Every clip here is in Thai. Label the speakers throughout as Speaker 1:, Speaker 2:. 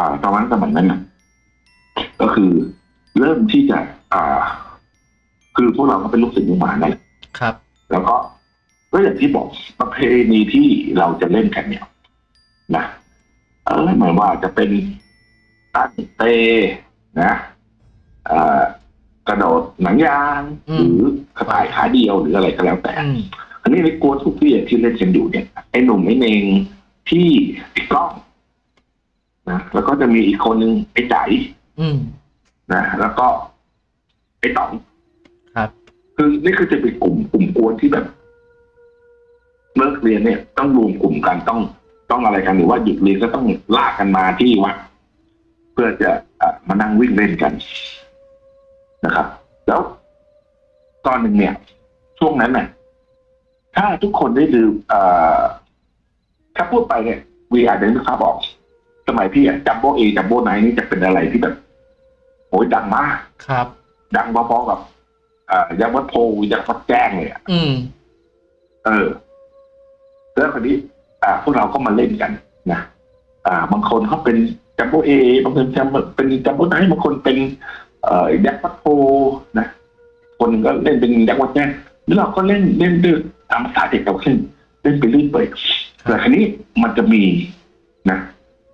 Speaker 1: อ่าตอนนั้นสมัยนั้นนะก็คือเริ่มที่จะ อ่า คือพวกเราก็เป็นลูกศิษย์ลูกหานั่นแหละ
Speaker 2: ครับ
Speaker 1: แล้วก็ก็อย่างที่บอกประเพณีที่เราจะเล่นกันเนี่ยนะเออหมายว่าจะเป็นตั้งเตนะเอ่อกระโดดหนังยาง
Speaker 2: อืม
Speaker 1: หรือกระต่ายขาเดียวหรืออะไรก็แล้วแต่
Speaker 2: อืม
Speaker 1: อันนี้ในกลัวทุกที่ที่เล่นกันอยู่เนี่ยไอ้หนุ่มไอ้เนงที่ไอ้กล้อง นะแล้วก็จะมีอีกคนนึงไอ้ใจ
Speaker 2: อืม
Speaker 1: นะแล้วก็ ไอ้ต๋อง
Speaker 2: ครับ
Speaker 1: คือนี่คือจะเป็นกลุ่มกลุ่มกวนที่แบบเลิกเรียนเนี่ย ต้องรวมกลุ่มกันต้องต้องอะไรกันหรือว่าหยุดเรียนก็ต้องลากกันมาที่วัดเพื่อจะเอ่อมานั่งวิ่งเล่นกันนะครับ แล้วตอนหนึ่งเนี่ย ช่วงนั้นเนี่ยถ้าทุกคนได้ดูเอ่อถ้าพูดไปเนี่ยวีอาจจะนึกภาพออก สมัยพี่อะจัมโบ้เอจัมโบ้ไนนี่จะเป็นอะไรที่แบบโอ้ยดังมาก
Speaker 2: ครับ
Speaker 1: ดังพอๆกับเอ่อยักษ์วัดโพยักษ์วัดแจ้งเลยอะ
Speaker 2: อืม
Speaker 1: เออแล้วคราวนี้ อ่า พวกเราก็มาเล่นกันนะอ่า บางคนเขาเป็นจัมโบ้เอบางคนจะเป็นจัมโบ้ไนท์บางคนเป็น เอ่อยักษ์วัดโพนะคนหนึ่งก็เล่นเป็นยักษ์วัดแจ้งแล้วเราก็เล่นเล่นด้วยตามภาษาเด็กเราเล่นเล่นไปเรื่อยเปื่อยแต่คราวนี้มันจะมีนะ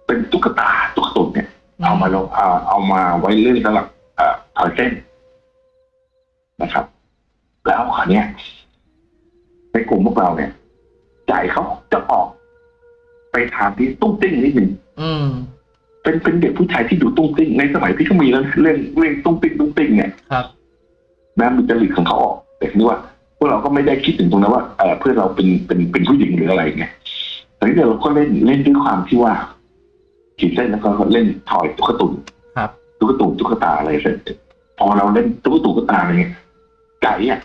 Speaker 1: เป็นตุ๊กตาตุ๊กตุนเนี่ย เอามาลงเอาเอามาไว้เล่นสำหรับเอ่อถอยเส้นนะครับ แล้วคราวเนี้ยในกลุ่มพวกเราเนี่ยใจเขาจะออกไปทางที่ตุ้งติ้งนิดหนึ่ง
Speaker 2: อืม
Speaker 1: เป็นเป็นเด็กผู้ชายที่ดูตุ้งติ้งในสมัยพี่ก็มีแล้วเล่นเล่นตุ้งติ้งตุ้งติ้งเนี่ย
Speaker 2: ครับ
Speaker 1: นะมีจริตของเขาออกแต่ทีนี้ว่าพวกเราก็ไม่ได้คิดถึงตรงนั้นว่าเออเพื่อนเราเป็นเป็นเป็นผู้หญิงหรืออะไรไงแต่ทีนี้เราก็เล่นเล่นด้วยความที่ว่า ขีดเส้นแล้วก็เล่นถอยตุ๊กตุน
Speaker 2: ครับ
Speaker 1: ตุ๊กตุนตุ๊กตาอะไรเสร็จพอเราเล่นตุ๊กตุนตุ๊กตาอะไรเงี้ยไก่อะ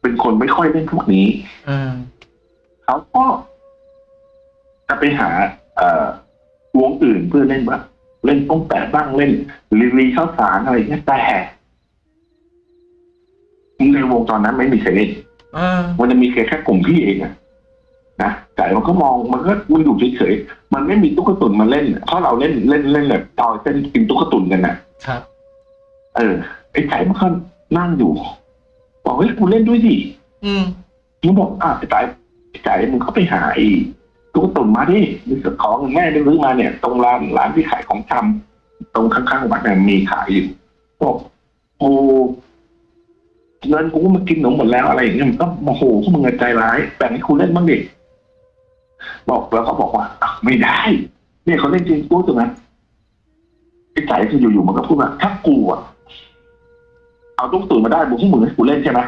Speaker 1: เป็นคนไม่ค่อยเล่นพวกนี้
Speaker 2: อืม
Speaker 1: เขาก็จะไปหา เอ่อวงอื่นเพื่อเล่นบ้างเล่นป้องแปะบ้างเล่นลีลีข้าวสารอะไรเงี้ยแต่ในวงตอนนั้นไม่มีใครเล่น
Speaker 2: อ่า
Speaker 1: มันจะมีแค่แค่กลุ่มพี่เองอะ นะแต่มันก็มองมันก็มันอยู่เฉยๆมันไม่มีตุ๊กตุนมาเล่นเพราะเราเล่นเล่นเล่นแบบตอยเส้นกินตุ๊กตุนกันนะครับ เออไอ้ไก่มันก็นั่งอยู่บอกเฮ้ยกูเล่นด้วยดิ
Speaker 2: อืม
Speaker 1: มึงบอกอะไอ้ไก่ไอ้ไก่มึงก็ไปหาไอ้ตุ๊กตุนมาดิมีของแม่ได้ซื้อมาเนี่ย ตรงร้านร้านที่ขายของชำตรงข้างๆวัดเนี่ยมีขายอยู่บอกโอ้เงินกูก็มากินหนมหมดแล้วอะไรอย่างเงี้ยมันก็โมโหพวกมึงอะใจร้ายแบ่งให้กูเล่นบ้างดิ บอกแล้วเขาบอกว่าอะไม่ได้เนี่ยเขาเล่นจริงกูถูกไหมไอ้ไก่คืออยู่ๆมันก็พูดว่าถ้ากูอะเอาตุ๊กตุนมาได้บุกพวกมึงให้กูเล่นใช่ไหม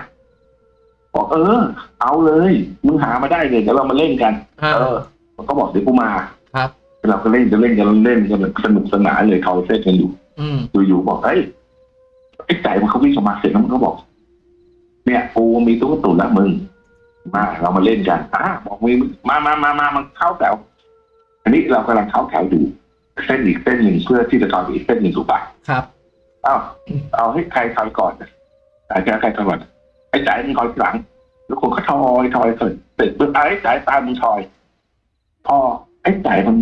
Speaker 1: บอกเออ เอาเลยมึงหามาได้เลยเดี๋ยวเรามาเล่นกัน
Speaker 2: อ่า
Speaker 1: เออ มันก็บอกเดี๋ยวกูมา
Speaker 2: ครับ
Speaker 1: เราก็เล่นจะเล่นกันเล่นกันสนุกสนานเลยเขาเส้นกันอยู่
Speaker 2: อืม
Speaker 1: อยู่ๆบอกเอ้ยไอ้ไก่มันเขาวิ่งออกมาเสร็จแล้วมันก็บอก เนี่ยกูมีตุ๊กตุนแล้วมึง มาเรามาเล่นกันอะบอกมีมามามามามันเข้าแถวอันนี้เรากำลังเข้าแถวอยู่เส้นอีกเส้นหนึ่งเพื่อที่จะต่ออีกเส้นหนึ่งถูกปะ
Speaker 2: ครับ
Speaker 1: เอาเอาให้ใครถอยก่อนใครจะใครถอยก่อนไอ้จ่ายมึงถอยหลัง แล้วคนก็ถอยถอยเสร็จเสร็จปุ๊บไอ้จ่ายตามมึงถอย พอไอ้จ่ายมัน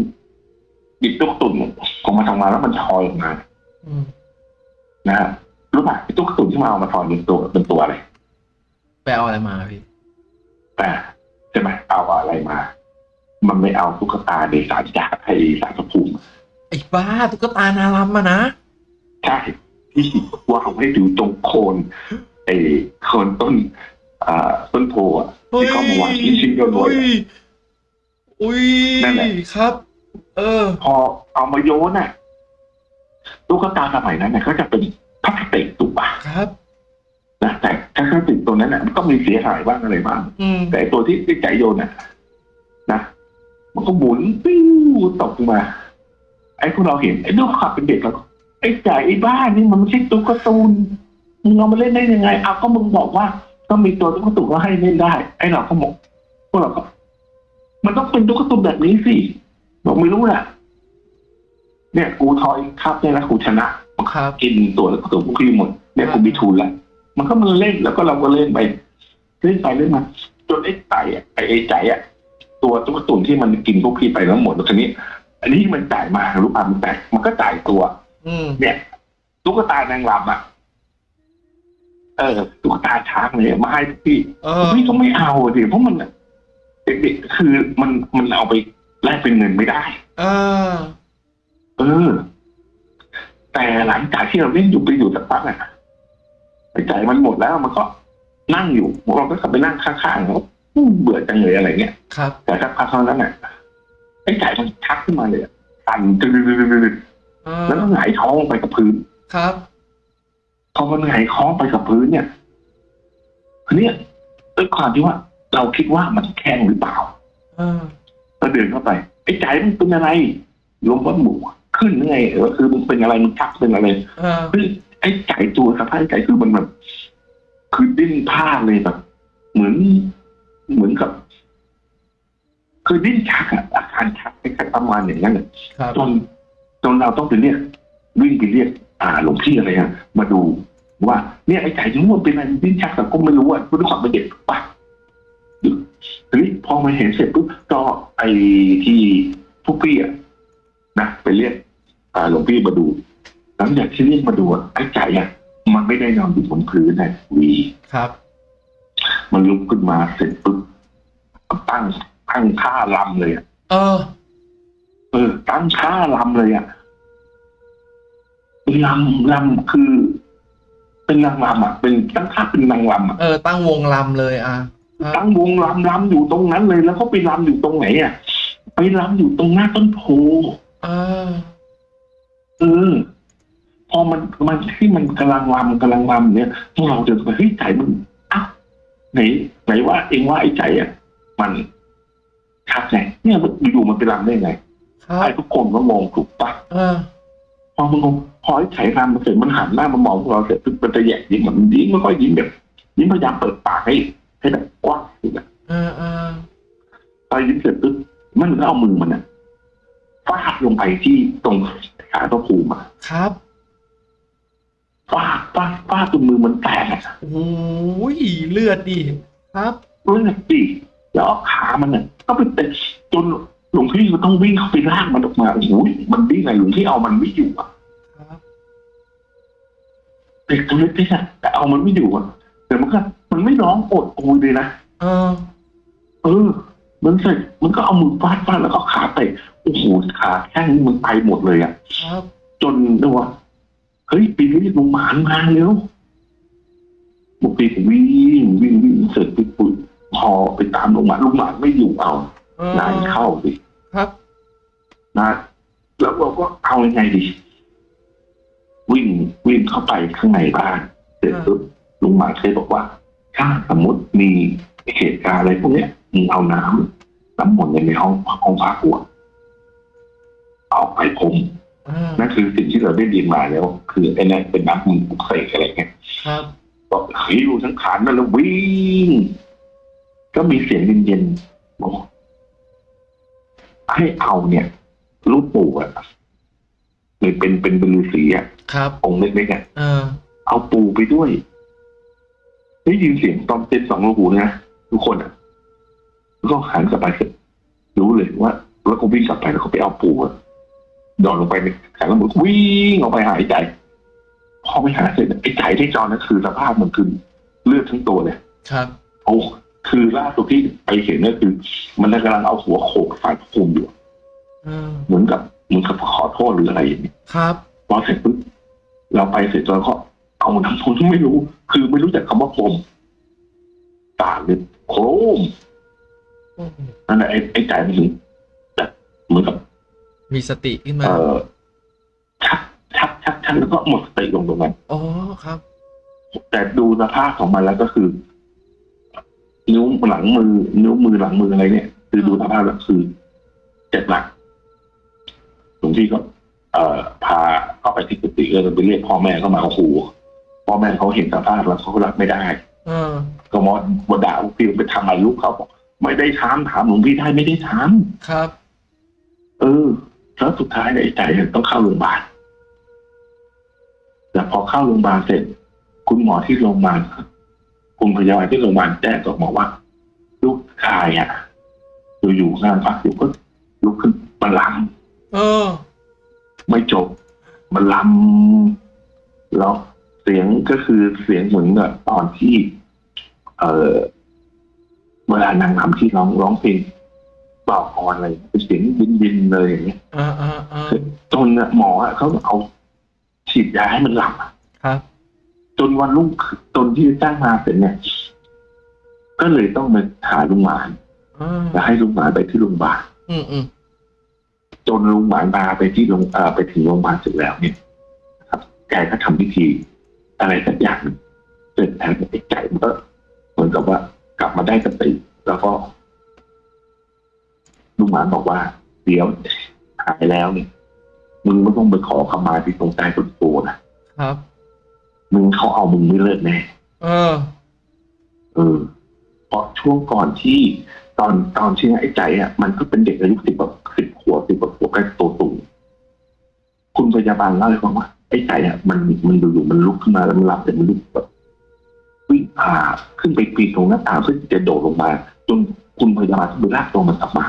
Speaker 1: หยิบตุ๊กตุ่นออกมาทำงานแล้วมันถอยออกมา
Speaker 2: อืม
Speaker 1: นะฮะรู้ป่ะไอ้ตุ๊กตุ่นที่มาเอามาถอยเป็นตัวเป็นตัวอะไร
Speaker 2: ไปเอาอะไรมาพี่
Speaker 1: แต่ใช่ไหมเอาอะไรมา มันไม่เอาตุ๊กตาเดสานจากไอ้สารพระภูมิ
Speaker 2: ไอ้บ้าตุ๊กตานารัมมานะ
Speaker 1: ใช่ที่วางให้ดูตรงโคนไอ้โคนต้นอ่าต้นโพอะที่เขามาวางชิ้นชิ้นๆโดนๆ
Speaker 2: อุ้
Speaker 1: อะ
Speaker 2: ยอุ้ย
Speaker 1: นั่นแหละ
Speaker 2: ครับ เออ
Speaker 1: พอเอามาโยนน่ะตุ๊กตาสมัยนั้นเนี่ยก็จะเป็นพลาสติกถูกปะ
Speaker 2: ครับ
Speaker 1: นะแต่ถ้าพลาสติกตัวนั้นน่ะมันก็มีเสียหายบ้างอะไรบ้าง
Speaker 2: อืม
Speaker 1: แต่ไอ้ตัวที่ที่ใจโยนน่ะ นะมันก็หมุนปิ้วตกลงมา ไอ้พวกเราเห็นไอ้ลูกขับเป็นเด็กแล้วก็ไอ้จ่ายไอ้บ้านี่มันไม่ใช่ตุ๊กตามึงเอามาเล่นได้ยังไงเอาก็มึงบอกว่า ก็มีตัวตุ๊กตุนก็ให้เล่นได้ ไอ้เราก็บอกพวกเราก็มันต้องเป็นตุ๊กตุนแบบนี้สิบอกไม่รู้แหละเนี่ย กูทอยครับเนี่ยนะกูชนะครับกินตัวตุ๊กตุนพวกพี่หมดเนี่ยกูมีทุนแล้ว มันก็มันเล่นแล้วก็เราก็เล่นไปเล่นไปเล่นมาจนไอ้ไก่อะไอ้ไอ้ใจอะตัวตุ๊กตุนที่มันกินพวกพี่ไปแล้วหมดแล้วทีนี้ไออันนี้มันจ่ายมารู้ป่ะมันจ่ายมันก็จ่ายตัว
Speaker 2: อืม
Speaker 1: เนี่ย ตุ๊กตานางรำอะเออตุ๊กตาช้างเนี่ยมาให้พี่
Speaker 2: เออ
Speaker 1: พี่ก็ไม่เอาดิเพราะมันเด็กๆคือมันมันเอาไปแลกเป็นเงินไม่ได้
Speaker 2: เออ
Speaker 1: เออ แต่หลังจากที่เราเล่นอยู่ไปอยู่สักพักอะ ไอ้ใจมันหมดแล้วมันก็นั่งอยู่เราก็กลับไปนั่งข้างๆเขาเบื่อจังเลยอะไรเงี้ย
Speaker 2: ครับ
Speaker 1: แต่สักพักเท่านั้นน่ะไอ้ใจมันชักขึ้นมาเลยอะสั่นตึ๊ดๆๆ
Speaker 2: เอ
Speaker 1: ๆ
Speaker 2: อ
Speaker 1: แล้วก็หงายท้องลงไปกับพื้น
Speaker 2: ครับ
Speaker 1: พอมันหงายท้องไปกับพื้นเนี่ยทีเนี้ยด้วยความที่ว่า เราคิดว่ามันแข็งหรือเปล่า
Speaker 2: เออ
Speaker 1: ก็เดินเข้าไปไอ้ใจมันเป็นอะไรลมว่าหมูขึ้นไงเออคือมันเป็นอะไรมันชักเป็นอะไร
Speaker 2: เออ
Speaker 1: คือ ไอ้ใจตัวสภาพไอ้ใจคือมันแบบคือดิ้นพลาดเลยแบบ เหมือนเหมือนกับ คือดิ้นชักอะอาการชักคล้ายๆประมาณอย่างนั้นอะ
Speaker 2: ครับ
Speaker 1: จนจนเราต้องไปเรียกวิ่งไปเรียก อ่าหลวงพี่อะไรฮะมาดูว่าเนี่ยไอ้ไก่ที่มันเป็นอะไรดิ้นชักแต่ก็ไม่รู้อะด้วยความเป็นเด็กปะทีนี้พอมาเห็นเสร็จปุ๊บก็ไอ้ที่พวกพี่อะนะไปเรียกอ่าหลวงพี่มาดู หลังจากที่เรียกมาดูอะไอ้ไก่อะมันไม่ได้นอนอยู่บนพื้นนะวี
Speaker 2: ครับ
Speaker 1: มันลุกขึ้นมาเสร็จปุ๊บตั้งตั้งท่าลำเลยอะ
Speaker 2: เออ
Speaker 1: เออ ตั้งท่าลำเลยอะลำลำคือ เป็นนางลำอะ เป็นตั้งท่าเป็นนางลำอะ
Speaker 2: เออตั้งวงลำเลยอะอะ
Speaker 1: ตั้งวงลำลำอยู่ตรงนั้นเลย แล้วก็ไปลำอยู่ตรงไหนอะไปลำอยู่ตรงหน้าต้นโพ
Speaker 2: เออ
Speaker 1: เออพ อมันมันที่มันกำลังลำกำลังลำเนี่ยพวกเราเดินไปเฮ้ยใจมันอ้าวไหนไหนว่าเองว่าไอ้ใจอะมันชักไงเนี่ยมันอยู่ๆมันไปลำได้ไง
Speaker 2: ครับ
Speaker 1: ไอ้ทุกคนก็มองถูกปะ
Speaker 2: เออ
Speaker 1: พอมันงงพอไอ้ไฉรำมาเสร็จมันหันหน้ามามองพวกเราเสร็จปุ๊บมันจะแยกยิ้มเหมือนยิ้มไม่ค่อยยิ้มแบบยิ้มพยายามเปิดปากให้ให้แบบกว้างสุดอะ
Speaker 2: เออเออ
Speaker 1: พอยิ้มเสร็จปุ๊บมันก็เอามือมันอะฟาดลงไปที่ตรงขาตัวภูมิอะ
Speaker 2: ครับ
Speaker 1: ฟาดฟาดฟาดจนมือมันแตกอะ
Speaker 2: โอ้ยเลือดดิครับ
Speaker 1: เลือดดิแล้วเอาขามันอะก็ไปเตะจนหลวงพี่ก็ต้องวิ่งเข้าไปลากมันออกมาโอ้โหมันดิ้นไงหลวงพี่เอามันไม่อยู่อะ
Speaker 2: ครับ
Speaker 1: เด็กตัวเล็กๆอะแต่เอามันไม่อยู่อะแต่มันก็มันไม่ร้องโอดโอยเลยนะ
Speaker 2: เออ
Speaker 1: เออ มันเสร็จมันก็เอามือฟาดฟาดแล้วก็ขาเตะโอ้โหขาแข้งนี่มันไปหมดเลยอะ
Speaker 2: ครับ
Speaker 1: จนเรียกว่า เฮ้ยปีนี้ลงหมานมาเร็วบุกปีผมวิ่งวิ่งวิ่งเสร็จปุ๊บปุ๊บพอไปตามลงหมานลงหมานไม่อยู่เอา
Speaker 2: เออนา
Speaker 1: ยเข้าสิ
Speaker 2: ครับ
Speaker 1: นะแล้วเราก็เอายังไงดี วิ่งวิ่งเข้าไปข้างในบ้าน เสร็จปุ๊บลุงหมานเคยบอกว่า ถ้าสมมติมีเหตุการณ์อะไรพวกเนี้ยมึงเอาน้ำน้ำมนต์ในห้องห้องพักกูอะเอาไปพรม
Speaker 2: เออ
Speaker 1: นั่นคือสิ่งที่เราได้ยินมาแล้ว คือไอ้นั่นเป็นน้ำมันปลุกเสกอะไรเงี้ย
Speaker 2: ครับ
Speaker 1: ก็หิวทั้งขานนั่นแล้ววิ่ง ก็มีเสียงเย็นๆบอกให้เอาเนี่ยรูปปู่อะหรือเป็นเป็นเป็นฤาษีอะ
Speaker 2: ครับ
Speaker 1: องค์เล็กๆอะ
Speaker 2: เออ
Speaker 1: เอาปู่ไปด้วยได้ยินเสียงตอนเป็นสองหูนะทุกคนอะแล้วก็หันกลับไปเสร็จรู้เลยว่า แล้วก็วิ่งกลับไปแล้วก็ไปเอาปู่อะ ดอนลงไปในแขนแล้วมือวิ่งออกไปหายใจพอไปหาเสร็จไอ้ใจที่จอนั่นคือสภาพมันคือเลือดทั้งตัวเลย
Speaker 2: ครับ
Speaker 1: โอ้คือล่าสุดที่ไปเห็นก็คือ มันกำลังเอาหัวโขกฝ่ายพระภูมิอยู่
Speaker 2: เออ
Speaker 1: เหมือนกับเหมือนกับขอโทษหรืออะไรอย่างนี้
Speaker 2: ครับ
Speaker 1: พอเสร็จปุ๊บเราไปเสร็จแล้วก็เอาน้ำพุนไม่รู้ คือไม่รู้จักคำว่าพรมตาเลยโครม
Speaker 2: โอ้โห
Speaker 1: นั่นแหละไอ้ไอ้ใจมันถึงแบบเหมือนกับ
Speaker 2: มีสติขึ้นมา
Speaker 1: เอ่อชักชักชักชักแล้วก็หมดสติลงตรงนั้น
Speaker 2: อ๋อครับ
Speaker 1: แต่ดูสภาพของมันแล้วก็คือ นิ้วหลังมือ นิ้วมือหลังมืออะไรเนี่ย คือดูสภาพแล้วคือเจ็บหนักหลวงพี่ก็เอ่อพาเข้าไปที่กุฏิก็เลยไปเรียกพ่อแม่เข้ามาโอ้โหพ่อแม่เขาเห็นสภาพแล้วเขาก็รับไม่ได้
Speaker 2: เออ
Speaker 1: ก็มอวด่าหลวงพี่ไปทำอะไรลูกเขาบอกไม่ได้ทำถามหลวงพี่ได้ไม่ได้ท
Speaker 2: ครับำ
Speaker 1: เออ แล้วสุดท้ายเนี่ยไอ้ใจต้องเข้าโรงพยาบาลแต่พอเข้าโรงพยาบาลเสร็จ คุณหมอที่โรงพยาบาลคุณพยาบาลที่โรงพยาบาลแจ้งก็บอกว่า ลูกชายอะอยู่ๆงานพักอยู่ก็ลุกขึ้นมาล
Speaker 2: เออ
Speaker 1: ไม่จบมันลำแล้วเสียงก็คือเสียงเหมือนกับตอนที่ เออเวลานางรำที่ร้องร้องเพลง บอกออนอะไรเป็นเสียงบินบินๆเลยอย่างเงี้ย
Speaker 2: อ่าอ่าอ่า
Speaker 1: จนน่ะหมออะเขาเอาฉีดยาให้มันหลับอะ
Speaker 2: ครับ
Speaker 1: จนวันรุ่งขึ้นจนที่จ้างมาเสร็จเนี่ย ก็เลยต้องมาหาลุงหมาน
Speaker 2: อ่า
Speaker 1: แล้วให้ลุงหมานไปที่โรงพยาบาล
Speaker 2: อืมอืม
Speaker 1: จนลุงหมานพาไปที่โรงเอ่อไปถึงโรงพยาบาลเสร็จแล้วเนี่ยครับแกก็ทำพิธี อะไรสักอย่างหนึ่งเสร็จแล้วไอ้ไก่มันก็เหมือนกับว่ากลับมาได้สติแล้วก็ ลุงหมานบอกว่าเดี๋ยวหายแล้วเนี่ยมึงไม่ต้องไปขอขมาที่ตรงใต้ต้นโพนะครับ มึงเขาเอามึงไม่เลิกแน่
Speaker 2: เออ
Speaker 1: เออเพราะช่วงก่อนที่ตอนตอนที่ไอ้ใจอะมันก็เป็นเด็กอายุสิบแบบสิบขวบสิบกว่าขวบก็โตสูงคุณพยาบาลเล่าให้ฟังว่าไอ้ใจอะมันมันอยู่ๆมันลุกขึ้นมาแล้วมันหลับแต่มันลุกแบบวิ่งผ่าขึ้นไปปีนตรงหน้าต่างเพื่อที่จะโดดลงมา จนคุณพยาบาลต้องไปลากตัวมันกลับมา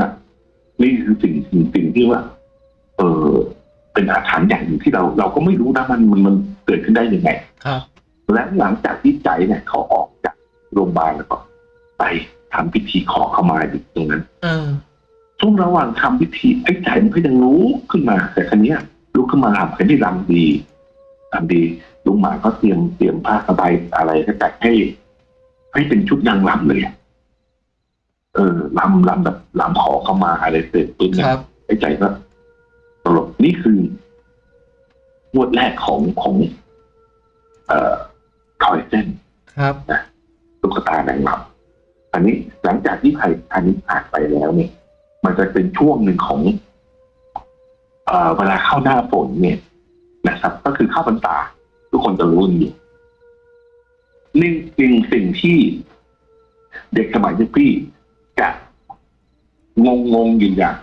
Speaker 1: นะนี่คือสิ่งสิ่งสิ่งที่ว่า เออเป็นอาถรรพ์อย่างหนึ่งที่เราเราก็ไม่รู้นะมันมันมันเกิดขึ้นได้ยังไง
Speaker 2: ครับ
Speaker 1: และหลังจากที่ใจเนี่ย เขาออกจากโรงพยาบาลแล้วก็ ไปทำพิธีขอเข้ามาอยู่ตรงนั้น
Speaker 2: เออ
Speaker 1: ช่วงระหว่างทำพิธีไอ้ใจมันก็ยังรู้ขึ้นมา แต่ครั้นี้ยลุกขึ้นมาลำกันที่ลำดีลำดีลุงหมาก็เตรียมเตรียมผ้าสบายอะไรก็จัดให้ให้เป็นชุดนางลำเลยอะ เออลำลำแบบลำขอเข้ามาอะไรเสร็จปุ๊บ
Speaker 2: ค
Speaker 1: เนี่ย
Speaker 2: รับ
Speaker 1: ไอ้ใจก็ตลกนี่คืองวดแรกของของ เอ่อคอยเส้น
Speaker 2: ครับ
Speaker 1: ตุ๊กตานางรำอันนี้หลังจากที่ภัยอันนี้ผ่านไปแล้วเนี่ย มันจะเป็นช่วงหนึ่งของ เอ่อเวลาเข้าหน้าฝนเนี่ยนะครับ ก็คือเข้าพรรษาทุกคนจะรู้กันอยู่นี่จริงสิ่งที่เด็กสมัยยุคพี่ จะงงงๆอยู่อย่าง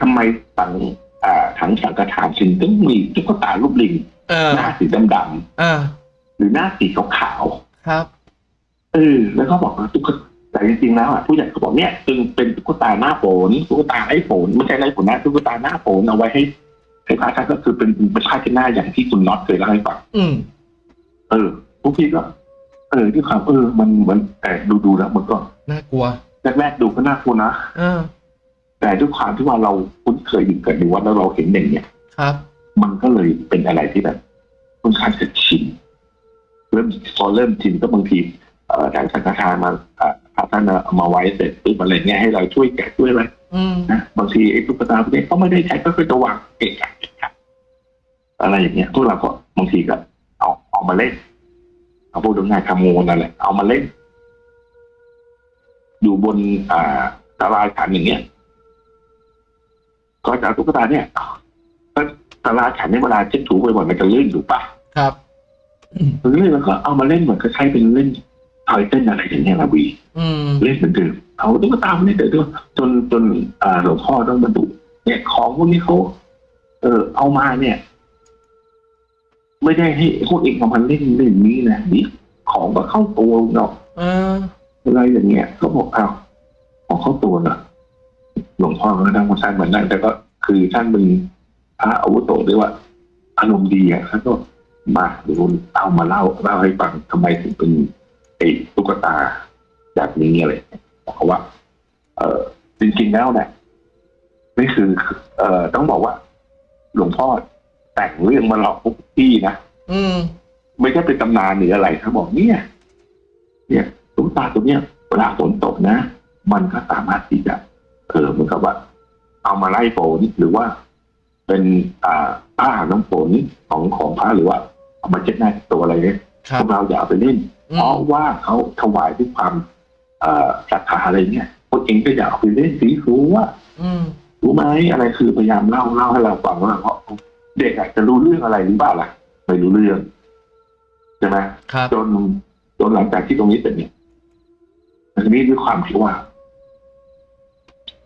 Speaker 1: ทำไมสังอ่าถังสังกทานจึงต้องมีตุ๊กตารูปลิง
Speaker 2: เออ
Speaker 1: หน้าสีดำ
Speaker 2: อ่า
Speaker 1: ๆหรือหน้าสีขาวๆ
Speaker 2: ครับ
Speaker 1: เออแล้วก็บอกว่าตุ๊กตาแต่จริงๆแล้วอะผู้ใหญ่เขาบอกเนี่ยจึงเป็นตุ๊กตาหน้าฝนตุ๊กตาไอ้ฝนไม่ใช่ไอ้ฝนนะตุ๊กตาหน้าฝนเอาไว้ให้ให้พระท่านก็คือเป็นเป็นผ้าเช็ดหน้าอย่างที่คุณน็อตเคยเล่าให้ฟัง
Speaker 2: อืม
Speaker 1: เออพวกพี่ก็เออที่ความเออมันมันแต่ดูดูๆแล้วมันก็
Speaker 2: น่ากลัว
Speaker 1: แรกๆดูก็น่ากลัวนะ
Speaker 2: เออ
Speaker 1: แต่ด้วยความที่ว่าเราคุ้นเคยอยู่กับในวัดแล้วเราเห็นอย่างเนี้ย
Speaker 2: ครับ
Speaker 1: มันก็เลยเป็นอะไรที่แบบค่อนข้างจะชินเริ่มพอเริ่มชินก็บางทีเอ่อทางสังฆทานมาเอ่อพระท่านเอามาไว้เสร็จปุ๊บอะไรเงี้ยให้เราช่วยแกะช่วยอะไร
Speaker 2: อืม
Speaker 1: นะบางทีไอ้ตุ๊กตาพวกนี้ก็ไม่ได้ใช้ก็คือจะวางเกะกะเกะกะอะไรอย่างเงี้ยพวกเราก็บางทีก็เอาเอามาเล่นเอาพวกดวงงานขโมยนั่นแหละเอามาเล่น อยู่บนอ่าตารางขันอย่างเงี้ยก็จะเอาตุ๊กตาเนี่ยก็ตารางขันในยเวลาเช็ดถูบ่อยๆมันจะลื่นถูกปะ
Speaker 2: ครับอืม
Speaker 1: ลื่นแล้วก็เอามาเล่นเหมือนก็ใช้เป็นเล่นทอยเต้นอะไรอย่างเงี้ยละวี
Speaker 2: อืม
Speaker 1: เล่นเหมือนเดิมเอาตุ๊กตามาเล่นเดิมจนจนอ่าหลวงพ่อต้องมาดูเนี่ยของพวกนี้เขาเออเอามาเนี่ย ไม่ได้ให้พวกเองเอามาเล่นเล่นนี้นะนี่ของก็เข้าตัวเนาะ
Speaker 2: เออ
Speaker 1: อะไรอย่างเงี้ยเขาบอกเอาของเข้าตัวเนาะหลวงพ่อก็นั่งมาท่านเหมือนนั่นแต่ก็คือท่านเป็นพระอาวุโสด้วยว่าอารมณ์ดีอะท่านก็มาเดี๋ยวเอามาเล่าเล่าให้ฟังทำไมถึงเป็นไอ้ตุ๊กตาแบบนี้อะไรบอกเขาว่า เออจริงๆแล้วเนี่ยนี่คือ เอ่อต้องบอกว่า หลวงพ่อแต่งเรื่องมาหลอกพวกพี่นะ
Speaker 2: อืม
Speaker 1: ไม่ใช่เป็นตำนานหรืออะไรเขาบอกเนี่ย เนี่ย ตุ๊กตาตัวเนี้ยเวลาฝนตกนะ มันก็สามารถที่จะเออเหมือนกับว่า เอามาไล่ฝนหรือว่า เป็นอ่าผ้าน้ำฝนของของพระหรือว่าเอามาเช็ดหน้าตัวอะไรเนี่ย
Speaker 2: ครั
Speaker 1: พ
Speaker 2: บ
Speaker 1: วกเราอย่าเอาไปเล่น
Speaker 2: อื
Speaker 1: เพ
Speaker 2: ม
Speaker 1: ราะว่าเขาถวายด้วยความเอ่อศรัทธาอะไรเนี่ยพวกเองก็อย่าเอาไปเล่นสีรู้ว่า
Speaker 2: อืม
Speaker 1: รู้ไหมอะไรคือพยายามเล่าเล่าให้เราฟังว่าเพราะเด็กอาจจะรู้เรื่องอะไรหรือเปล่าล่ะไม่รู้เรื่องใช่ไหม
Speaker 2: ครับ
Speaker 1: จนจนหลังจากที่ตรงนี้เสร็จเนี่ย ทีนี้ด้วยความที่ว่า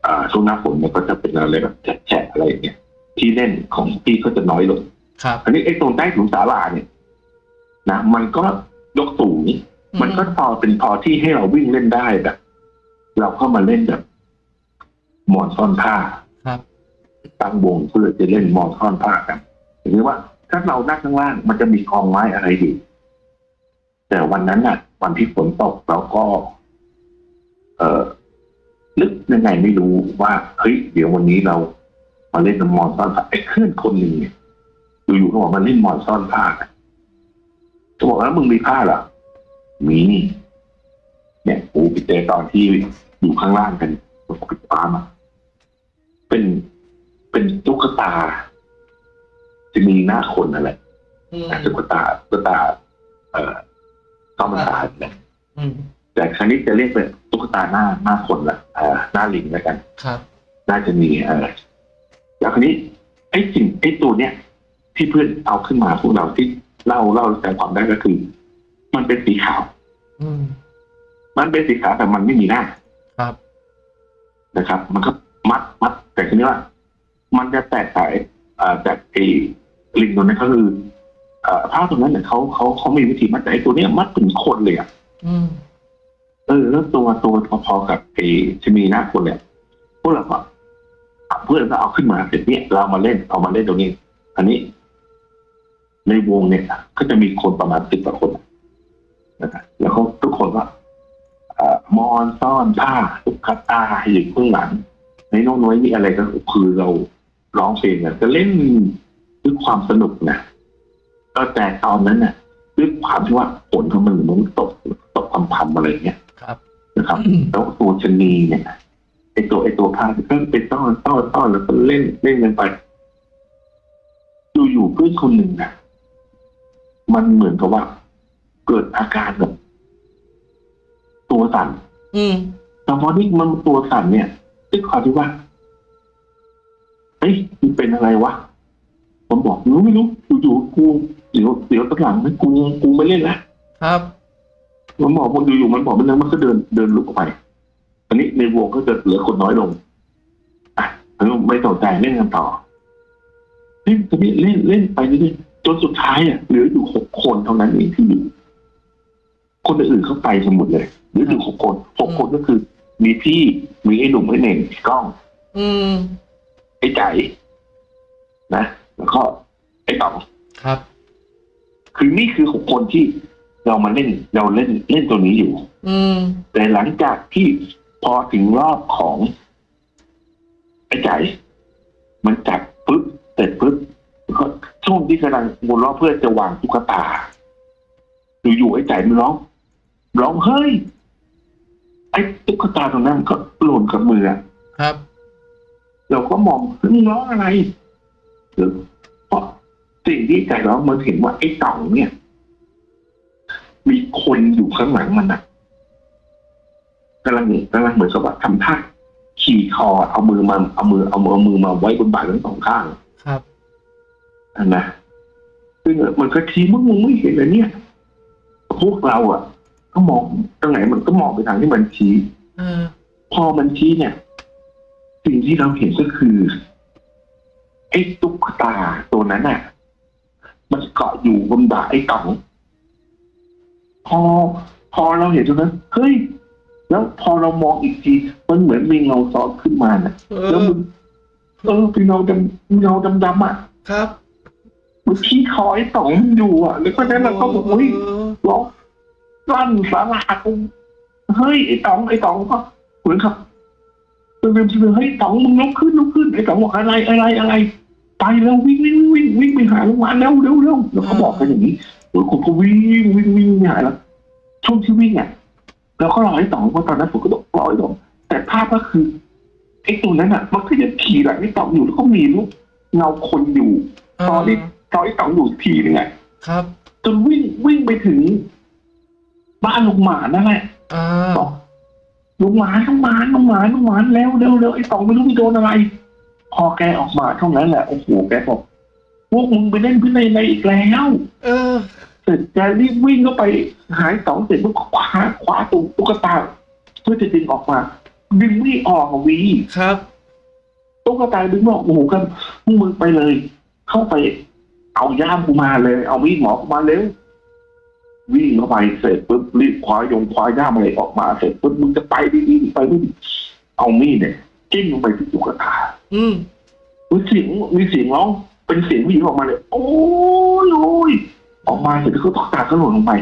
Speaker 1: อ่าช่วงหน้าฝนเนี่ยก็จะเป็นอะไรแบบแฉะๆอะไรอย่างเงี้ยที่เล่นของพี่ก็จะน้อยลง
Speaker 2: ครับ
Speaker 1: อันนี้ไอ้ตรงใต้ถุนศาลาเนี่ยนะมันก็ยกสูงมันก็พอเป็นพอที่ให้เราวิ่งเล่นได้แบบ เราเข้ามาเล่นแบบหมอนซ่อนผ้า
Speaker 2: ครับ
Speaker 1: ตั้งวงเพื่อจะเล่นหมอนซ่อนผ้ากันหรือว่า ถ้าเรานั่งข้างล่างมันจะมีกองไม้อะไรอยู่แต่วันนั้นน่ะ วันที่ฝนตกเราก็เออ นึกยังไงไม่รู้ว่าเฮ้ยเดี๋ยววันนี้เรามาเล่นมอนซ่อนผ้าไอ้เพื่อนคนหนึ่งเนี่ยอยู่ๆก็บอกมาเล่นมอนซ่อนผ้ากันจะบอกแล้วมึงมีผ้าเหรอมีนี่เนี่ยกูไปเจอตอนที่อยู่ข้างล่างกันปิดฟ้ามาเป็นเป็นตุ๊กตา จะมีหน้าคนนั่นแหละ
Speaker 2: อืม
Speaker 1: ตุ๊กตาตุ๊กตา เอ่อข้าวมันตาเนี่ย
Speaker 2: อืม
Speaker 1: แต่ครั้งนี้จะเรียกเป็นตุ๊กตาหน้าหน้าคนละเอ่อหน้าลิงแล้วกัน
Speaker 2: ครับ
Speaker 1: น่าจะมีเออแล้วคราวนี้ไอ้สิ่งไอ้ตัวเนี้ยที่เพื่อนเอาขึ้นมาพวกเราที่เล่าเล่าใจความได้ก็คือ มันเป็นสีขาว
Speaker 2: อืม
Speaker 1: มันเป็นสีขาวแต่มันไม่มีหน้า
Speaker 2: ครับ
Speaker 1: นะครับ มันก็มัดมัด แต่ทีนี้ว่า มันจะแตกต่างเอ่อจากไอ้ลิงตัวนั้นก็คือเอ่อผ้าตรงนั้นเนี่ยเขาเขาเขามีวิธีมัดแต่ไอ้ตัวเนี้ยมัดถึงคนเลยอะ
Speaker 2: อืม
Speaker 1: เออแล้วตัวตัวพอๆกับไอ้จะมีหน้าคนเนี่ยพวกเราก็เพื่อนก็เอาขึ้นมาเสร็จเนี่ยเรามาเล่นเอามาเล่นตรงนี้ อันนี้ ในวงเนี่ยก็จะมีคนประมาณสิบกว่าคนนะครับแล้วเขาทุกคนก็อ่อมอนซ่อนผ้าตุ๊กตาอยู่ข้างหลังในน้นน้อยนี่อะไรก็คือเราร้องเพลงกันก็เล่นด้วยความสนุกนะก็แต่ตอนนั้นน่ะด้วยความที่ว่าฝนของมันมันตกตกพำๆอะไรเงี้ย
Speaker 2: ครับ
Speaker 1: นะครับแล้วตัวชะนีเนี่ยไอตัวไอตัวผ้าก็เป็นต้อนต้อนต้อนแล้วก็เล่นเล่นกันไปอยู่ๆเพื่อนคนหนึ่งนะมันเหมือนกับว่า เกิดอาการแบบตัวสั่น
Speaker 2: อืม
Speaker 1: แต่พอที่มันตัวสั่นเนี่ยด้วยความที่ว่าเฮ้ยมันเป็นอะไรวะผมบอกรู้ไม่รู้อยู่ๆกูเดี๋ยวเดี๋ยวตอนหลังนะกูกูไม่เล่นละ
Speaker 2: ครับ
Speaker 1: มันบอกมันอยู่ๆมันบอกมันแล้วมันก็เดินเดินลุกออกไปอันนี้ในวงก็จะเหลือคนน้อยลงอะแล้วไม่สนใจเล่นกันต่อเล่นจะนี่เล่นเล่นไปเรื่อยๆจนสุดท้ายอะเหลืออยู่หกคนเท่านั้นเองที่อยู่คนอื่นๆเขาไปกันหมดเลยเหลืออยู่หกคนหกคนก็คือ มีพี่มีไอ้หนุ่มไอ้เน่งไอ้กล้อง
Speaker 2: อืม
Speaker 1: ไอ้ใจนะแล้วก็ไอ้ต๋อง
Speaker 2: ครับ
Speaker 1: คือนี่คือหกคนที่ เรามาเล่นเราเล่นเล่นตัวนี้อยู่
Speaker 2: อืม
Speaker 1: แต่หลังจากที่พอถึงรอบของไอ้ใจายมันจับปึ๊บเสร็จปึ๊บแล้วก็ช่วงที่กำลังวนรอบเพื่อจะวางตุ๊กตาอยู่ๆไอ้ใจายมันร้อง ร้องเฮ้ยไอ้ตุ๊กตาตรงนั้นมันก็หล่นกับมืออะ
Speaker 2: ครับ
Speaker 1: เราก็มองเฮ้ยมึงร้องอะไรหรือเพราะสิ่งที่ใจร้องมันเห็นว่าไอ้เต่าเนี่ย มีคนอยู่ข้างหลังมันอะกำลังกำลังเหมือนกับว่าทำท่าขี่คอเอามือมาเอามือเอามือเอามือมาไว้บนบ่าทั้งสองข้าง
Speaker 2: ครับ
Speaker 1: อันนะซึ่งมันก็ชี้มึงมึงไม่เห็นเลยเนี่ย พวกเราอะ ก็มองตรงไหนมันก็มองไปทางที่มันชี้
Speaker 2: เออ
Speaker 1: พอมันชี้เนี่ย สิ่งที่เราเห็นก็คือไอ้ตุ๊กตาตัวนั้นน่ะ มันเกาะอยู่บนบ่าไอ้ต๋อง พอพอเราเห็นตรงนั้นเฮ้ยแล้วพอเรามองอีกที มันเหมือนมีเงาซ้อนขึ้นมาน่ะ
Speaker 2: เอ
Speaker 1: แล้ว
Speaker 2: อ
Speaker 1: มันเออเป็นเงาดำเงาดำๆอะ
Speaker 2: ครับ
Speaker 1: มันขี้คอไอ้ต๋องอยู่อะแล้วก็นั้นเราก็บอกเฮ้ย
Speaker 2: เออ
Speaker 1: ร้องลั่นสารากูเฮ้ยไอ้ต๋องไอ้ต๋องก็เหมือนครับเป็นเป็นเฮ้ยต๋องมึงลุกขึ้นลุกขึ้นไอ้ต๋องบอกอะไรอะไรอะไร ไปแล้ววิ่งวิ่งวิ่งวิ่งไปหาโรงพยาบาลเร็วเร็วเร็วแล้วเขาบอกกันอย่างนี้โอ้ยผมก็วิ่งวิ่งวิ่งไปหาแล้ว ช่วงที่วิ่งอะแล้วก็รอไอ้ต๋องเพราะตอนนั้นผมก็ต้องรอไอ้ต๋องแต่ภาพก็คือไอ้ตัวนั้นอะ มันก็จะขี่หลังไอ้ต๋องอยู่แล้วก็มีลูกเงาคนอยู่ตอนนี้ตอนไอ้ต๋องอยู่ทีนึงอะ
Speaker 2: ครับ
Speaker 1: จนวิ่งวิ่งไปถึง บ้านลุงหมานั่นแหละ
Speaker 2: อ่า
Speaker 1: บอกลุงหมาลุงหมาลุงหมาลุงหมาแล้วเร็วเร็วไอ้ตองไม่รู้ไปโดนอะไร พอแกออกมาเท่านั้นแหละโอ้โหแกบอกพวกมึงไปเล่นพินัยในอีกแล้ว
Speaker 2: เออ
Speaker 1: เสร็จแกรีบวิ่งเข้าไปหายตองเสร็จปุ๊บคว้าคว้าตุตุ๊กตาเพื่อจะดึงออกมา ดึงไม่ออกอะวี
Speaker 2: ครับ
Speaker 1: ตุ๊กตาดึงไม่ออกโอ้โหกันพวกมึงไปเลย เข้าไป เอาย่ามกูมาเลย เอามีดหมอกูมาเร็ววิ่งเข้าไปเสร็จปุ๊บรีบคว้ายงคว้าย่ามอะไรออกมาเสร็จปุ๊บมึงจะไปดิดิไปดิเอามีดเนี่ยจิ้มลงไปที่ตุ๊กตา
Speaker 2: อืม
Speaker 1: มีเสียงมีเสียงร้องเป็นเสียงผู้หญิงออกมาเลย โอ้ยโอ้ยออกมาเสร็จแล้วก็ตุ๊กตาก็หล่นลงไป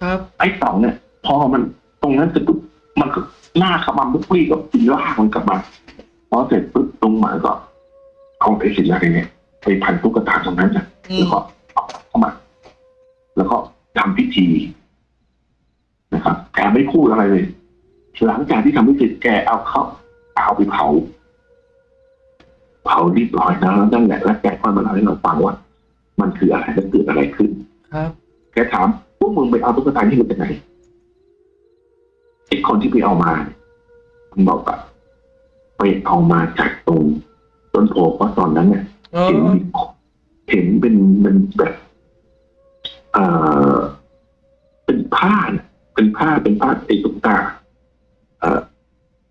Speaker 2: ครับ
Speaker 1: ไอ้เต่าเนี่ย พอมันตรงนั้นเสร็จปุ๊บมันก็หน้าขมันปุ๊บปี้ก็ปีลากมันกลับมาพอเสร็จปุ๊บตรงหมาก็เอาไอ้สิ่งอะไรเนี่ยไปพันตุ๊กตาตรงนั้นนะ
Speaker 2: อื
Speaker 1: แล้ว
Speaker 2: ม
Speaker 1: ก็เอาเข้ามา แล้วก็ทำพิธีนะครับแกไม่พูดอะไรเลยหลังจากที่ทำพิธีแกเอาเขาเอาไปเผา เผาเรียบร้อยแล้วนั่นแหละแล้วแกก็มาเล่าให้เราฟังว่า มันคืออะไรแล้วเกิดอะไรขึ้น
Speaker 2: ครับ
Speaker 1: แกถามพวกมึงไปเอาตุ๊กตาที่มันจากไหนไอ้คนที่ไปเอามาเนี่ยมันบอกว่าไปเอามาจากตรงต้นโพเพราะตอนนั้นเนี่ย
Speaker 2: เอ
Speaker 1: เห็น
Speaker 2: อ
Speaker 1: มีเห็นเป็นเป็นแบบเอ่อเป็นผ้าน่ะเป็นผ้าเป็นผ้าไอ้ตุ๊กตาเอ่อ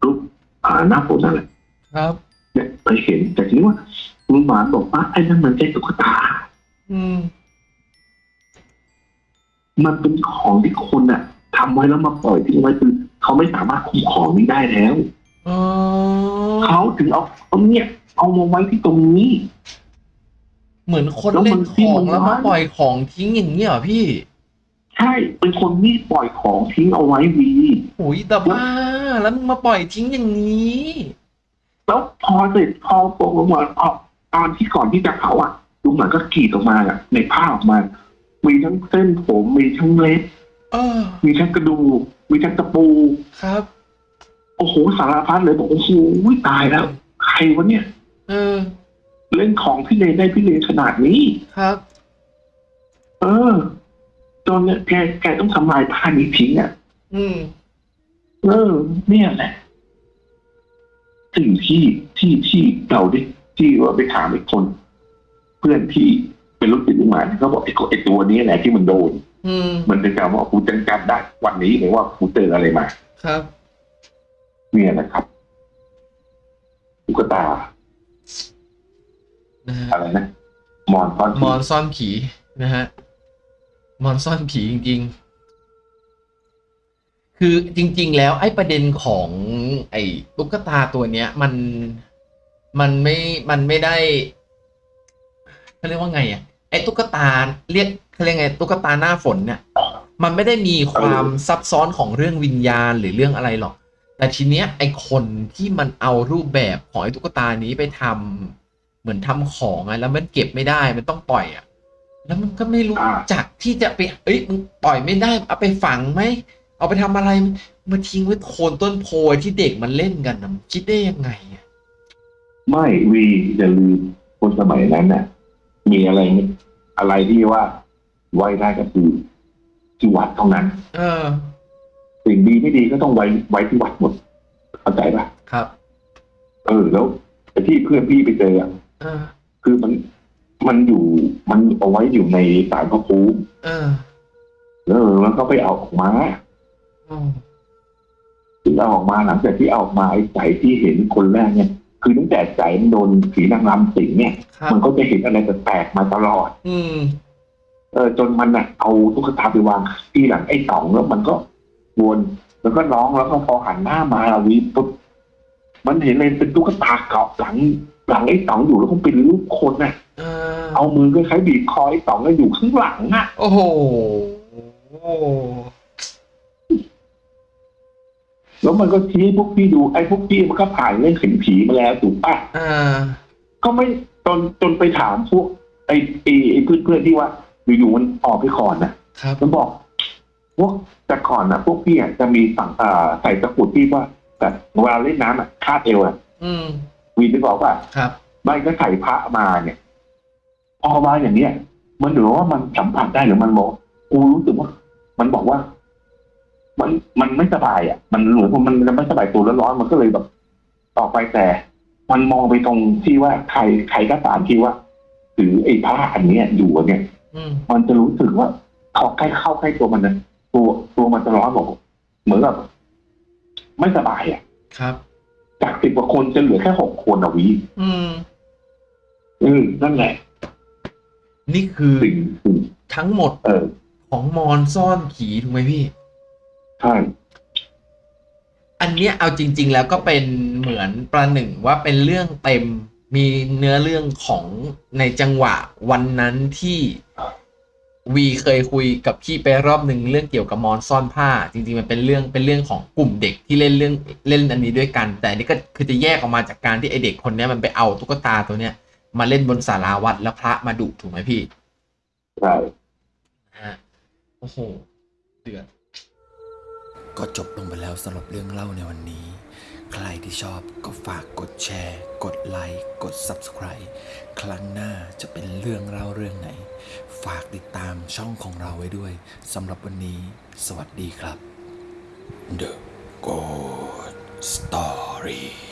Speaker 1: รูปอ่าหน้าฝนนั่นแหละ
Speaker 2: ครับ
Speaker 1: เนี่ยไปเห็นแต่ทีนี้ว่าลุงหมานบอกว่าไอ้นั่นมันใช่ตุ๊กตา
Speaker 2: อืม
Speaker 1: มันเป็นของที่คนอะทำไว้แล้วมาปล่อยทิ้งไว้คือเขาไม่สามารถคุ้มของนี้ได้แล้ว
Speaker 2: อ๋อ
Speaker 1: เขาถึงเอาเอาเนี่ยเอามาไว้ที่ตรงนี้
Speaker 2: เหมือนคน
Speaker 1: แล้ว
Speaker 2: เล่
Speaker 1: มัน
Speaker 2: น
Speaker 1: ที่
Speaker 2: ของ
Speaker 1: มัน
Speaker 2: แล้วมา
Speaker 1: ร้าน
Speaker 2: ปล่อยของทิ้งอย่างนี้เหรอพี่
Speaker 1: ใช่เป็นคนที่ปล่อยของทิ้งเอาไว้วี
Speaker 2: โอ้ยแต่บ้าแล้วมึงมาปล่อยทิ้งอย่างนี้
Speaker 1: แล้วพอเสร็จพอโปรงลงมาออกตอนที่ก่อนที่จะเผาอะลุงหมันก็กรีดออกมาอะในผ้าออกมา มีทั้งเส้นผมมีทั้งเล็บ
Speaker 2: เออ
Speaker 1: มีทั้งกระดูกมีทั้งตะปู
Speaker 2: ครับ
Speaker 1: โอ้โหสารพัดเลยบอกโอ้โหตายแล้ว ใครวะเนี่ย
Speaker 2: เออ
Speaker 1: เล่นของพี่เลนได้พี่เลนขนาดนี้
Speaker 2: ครับ
Speaker 1: เออจนเนี่ยแกแกต้องทำลายผ้านี้ทิ้งอะ
Speaker 2: อืม
Speaker 1: เออ เนี่ยแหละสิ่งที่ที่ที่เราได้ที่ว่าไปถามอีกคน เพื่อนที่ เป็นลูกศิษย์ลูกหมาเขาบอกไอ้ตัวไอ้ตัวนี้แหละที่มันโดน
Speaker 2: อืม
Speaker 1: มันเป็นการว่ากูจังจำได้วันนี้เลยว่ากูเจออะไรมา
Speaker 2: ครับ
Speaker 1: เนี่ยนะครับตุ๊กตา
Speaker 2: นะฮะ
Speaker 1: อะไรนะมอนตอน
Speaker 2: มอนซ่อนผีนะฮะมอนซ่อนผีจริง ๆ คือจริง ๆ แล้วไอ้ประเด็นของ ไอ้ตุ๊กตาตัวเนี้ย มันมันไม่มันไม่ได้เขาเรียกว่าไงอะ ไอ้ตุ๊กตาเรียกเขาเรียกไงตุ๊กตาหน้าฝนเนี่ยมันไม่ได้มีความซับซ้อนของเรื่องวิญญาณหรือเรื่องอะไรหรอก แต่ทีเนี้ยไอ้คนที่มันเอารูปแบบของไอ้ตุ๊กตานี้ไปทำเหมือนทำของอะแล้วมันเก็บไม่ได้มันต้องปล่อยอะแล้วมันก็ไม่รู้จักที่จะไปเอ้ยมึงปล่อยไม่ได้เอาไปฝังไหมเอาไปทำอะไรมาทิ้งไว้โคนต้นโพที่เด็กมันเล่นกันนะคิดได้ยังไงอะ
Speaker 1: ไม่วีอย่าลืมคนสมัยนั้นน่ะ มีอะไร อะไรที่ว่าไว้ได้ก็คือที่วัดเท่านั้น
Speaker 2: เออ
Speaker 1: สิ่งดีไม่ดีก็ต้องไว้ไว้ที่วัดหมดเข้าใจปะ
Speaker 2: ครับ
Speaker 1: เออแล้วไอ้ที่เพื่อนพี่ไปเจออะ
Speaker 2: เออ
Speaker 1: คือมันมันอยู่มันเอาไว้อยู่ในสารพระภูมิ
Speaker 2: เออ
Speaker 1: เออแล้วก็ไปเอาออกมา
Speaker 2: อืม
Speaker 1: ถึงเอาออกมาหลังจากที่เอาออกมาไอ้ใจที่เห็นคนแรกเนี่ย คือตั้งแต่ใจมันโดนผีนางรำสิงเนี่ย
Speaker 2: ครับ
Speaker 1: มันก็จะเห็นอะไรแปลกๆมาตลอด
Speaker 2: อืม
Speaker 1: เออจนมันน่ะเอาตุ๊กตาไปวางที่หลังไอ้ต๋องแล้วมันก็วนแล้วก็ร้องแล้วก็พอหันหน้ามาวีปุ๊บมันเห็นเลยเป็นตุ๊กตาเกาะหลังหลังไอ้ต๋องอยู่แล้วก็เป็นรูปคนน่ะ
Speaker 2: เออ
Speaker 1: เอามือก็คล้ายๆบีบคอไอ้ต๋องแล้วอยู่ข้างหลังอะ
Speaker 2: โอ้โห
Speaker 1: แล้วมันก็ชี้ให้พวกพี่ดูไอ้พวกพี่มันก็ผ่านเรื่องเข็นผีมาแล้วถูกปะ
Speaker 2: อ่า
Speaker 1: ก็ไม่จนจนไปถามพวกไอ้ไอ้ไอ้เพื่อนๆที่ว่าอยู่ๆมันออกไปก่อนน่ะ
Speaker 2: ครับ
Speaker 1: มันบอก พวกแต่ก่อนนะพวกพี่อะจะมีฝั่งอ่าใส่ตะกรุดที่ว่าแบบเวลาเล่นน้ำอะคาดเอวอะ
Speaker 2: อืม
Speaker 1: วีนไปบอกว่า
Speaker 2: ครับ
Speaker 1: ไม่ก็ใส่พระมาเนี่ย พอมาอย่างเนี้ยมันหรือว่ามันสัมผัสได้หรือมันบอกกูรู้สึกว่า มันบอกว่า มันมันไม่สบายอะ มันเหมือนว่ามันจะไม่สบายตัวแล้วร้อนมันก็เลยแบบต่อไปแต่ มันมองไปตรงที่ว่าใครใครก็ตามที่ว่าถือไอ้ผ้าอันเนี้ยอยู่อะเนี่ย
Speaker 2: อืม
Speaker 1: มันจะรู้สึกว่าเขาใกล้เข้าใกล้ตัวมันนะตัวตัวมันจะร้อนบอกเหมือนแบบไม่สบายอะ
Speaker 2: ครับ
Speaker 1: จากสิบกว่าคนจะเหลือแค่หกคนอะวี
Speaker 2: อืม
Speaker 1: เออนั่นแหละ
Speaker 2: นี่คือ
Speaker 1: สิ่งสิ่ง
Speaker 2: ทั้งหมด
Speaker 1: เออ
Speaker 2: ของมอนซ่อนผีถูกไหมพี่
Speaker 1: ใช่
Speaker 2: อันนเนี้ยเอาจริง ๆ แล้วก็เป็นเหมือนประหนึ่งว่าเป็นเรื่องเต็มมีเนื้อเรื่องของในจังหวะวันนั้นที่วีเคยคุยกับพี่ไปรอบหนึ่งเรื่องเกี่ยวกับมอนซ่อนผ้า จริงๆมันเป็นเรื่องเป็นเรื่องของกลุ่มเด็กที่เล่นเรื่องเล่นอันนี้ด้วยกัน แต่อันนี่ก็คือจะแยกออกมาจากการที่ไอเด็กคนเนี้ยมันไปเอาตุ๊กตาตัวเนี้ยมาเล่นบนศาลาวัดแล้วพระมาดุถูกไหมพี่
Speaker 1: ใช่
Speaker 2: ฮะโอ้โหเดือด
Speaker 3: ก็จบลงไปแล้วสำหรับเรื่องเล่าในวันนี้ ใครที่ชอบก็ฝากกดแชร์ กดไลค์กด Subscribe ครั้งหน้าจะเป็นเรื่องเล่าเรื่องไหน ฝากติดตามช่องของเราไว้ด้วยสำหรับวันนี้ สวัสดีครับ The Good Story